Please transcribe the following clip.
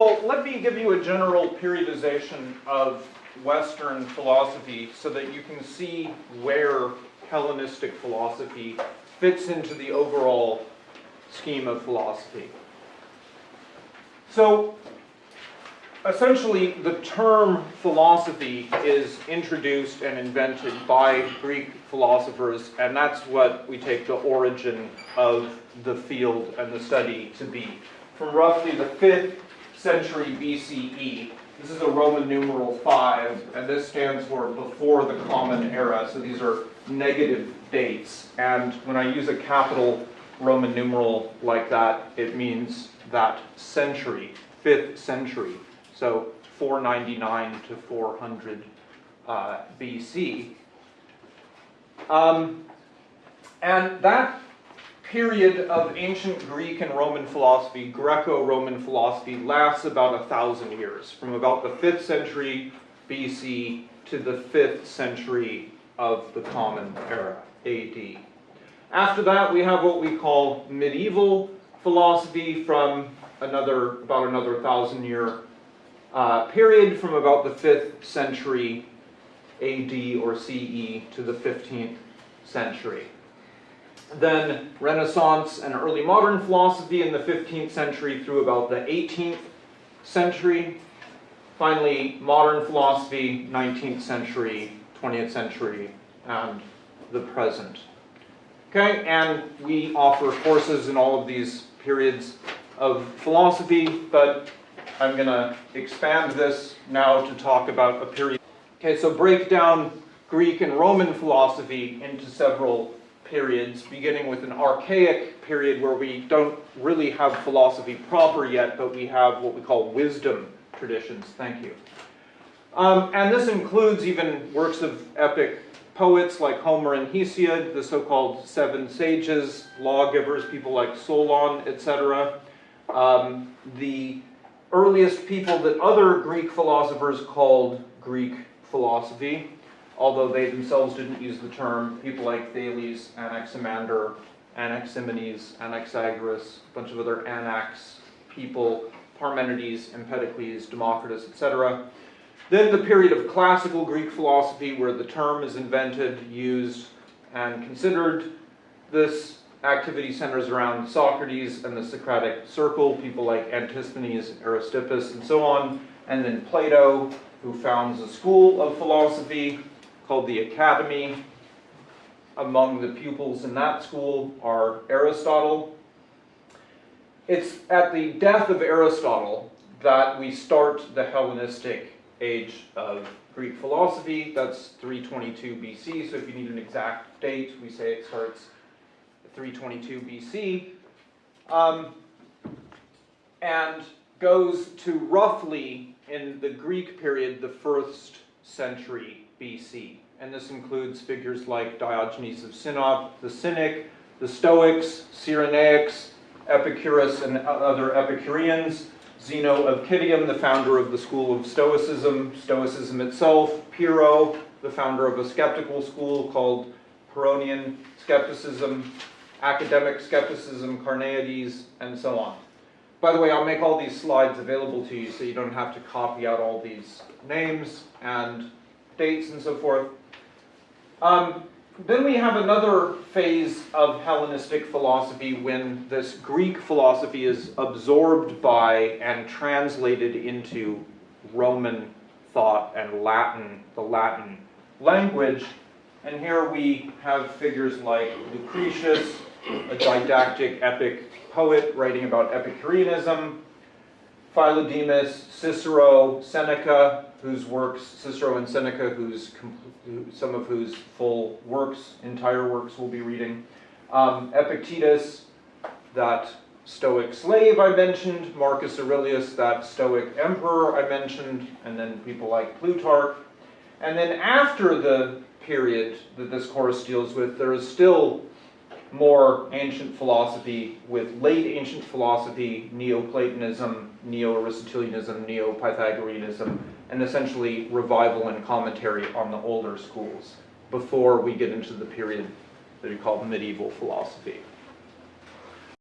Well, let me give you a general periodization of Western philosophy so that you can see where Hellenistic philosophy fits into the overall scheme of philosophy. So, essentially, the term philosophy is introduced and invented by Greek philosophers, and that's what we take the origin of the field and the study to be. From roughly the 5th century BCE, this is a Roman numeral 5, and this stands for before the Common Era, so these are negative dates. And when I use a capital Roman numeral like that, it means that century, 5th century. So 499 to 400 uh, BC. Um, and that period of ancient Greek and Roman philosophy, Greco-Roman philosophy, lasts about a thousand years, from about the 5th century BC to the 5th century of the Common Era, AD. After that, we have what we call medieval philosophy from another, about another thousand year uh, period from about the 5th century AD or CE to the 15th century. Then Renaissance and early modern philosophy in the 15th century through about the 18th century. Finally, modern philosophy, 19th century, 20th century, and the present. Okay, and we offer courses in all of these periods of philosophy, but I'm going to expand this now to talk about a period. Okay, so break down Greek and Roman philosophy into several periods, beginning with an archaic period where we don't really have philosophy proper yet, but we have what we call wisdom traditions. Thank you. Um, and this includes even works of epic poets like Homer and Hesiod, the so-called seven sages, lawgivers, people like Solon, etc. Um, the earliest people that other Greek philosophers called Greek philosophy, although they themselves didn't use the term, people like Thales, Anaximander, Anaximenes, Anaxagoras, a bunch of other Anax people, Parmenides, Empedocles, Democritus, etc. Then the period of classical Greek philosophy where the term is invented, used, and considered. This activity centers around Socrates and the Socratic circle, people like Antisthenes, Aristippus, and so on. And then Plato, who founds a school of philosophy called the Academy. Among the pupils in that school are Aristotle. It's at the death of Aristotle that we start the Hellenistic age of Greek philosophy. That's 322 BC, so if you need an exact date, we say it starts 322 BC, um, and goes to roughly, in the Greek period, the first century BC. And this includes figures like Diogenes of Sinope, the Cynic, the Stoics, Cyrenaics, Epicurus and other Epicureans, Zeno of Citium, the founder of the school of Stoicism, Stoicism itself, Pyrrho, the founder of a skeptical school called Pyrrhonian skepticism, academic skepticism, Carneades, and so on. By the way, I'll make all these slides available to you so you don't have to copy out all these names and dates and so forth. Um, then we have another phase of Hellenistic philosophy when this Greek philosophy is absorbed by and translated into Roman thought and Latin, the Latin language. And here we have figures like Lucretius, a didactic epic poet writing about Epicureanism, Philodemus, Cicero, Seneca, whose works, Cicero and Seneca, whose some of whose full works, entire works we'll be reading, um, Epictetus, that Stoic slave I mentioned, Marcus Aurelius, that Stoic emperor I mentioned, and then people like Plutarch. And then after the period that this course deals with, there is still more ancient philosophy with late ancient philosophy, Neoplatonism, Neo-Aristotelianism, Neo-Pythagoreanism, and essentially revival and commentary on the older schools before we get into the period that we call medieval philosophy.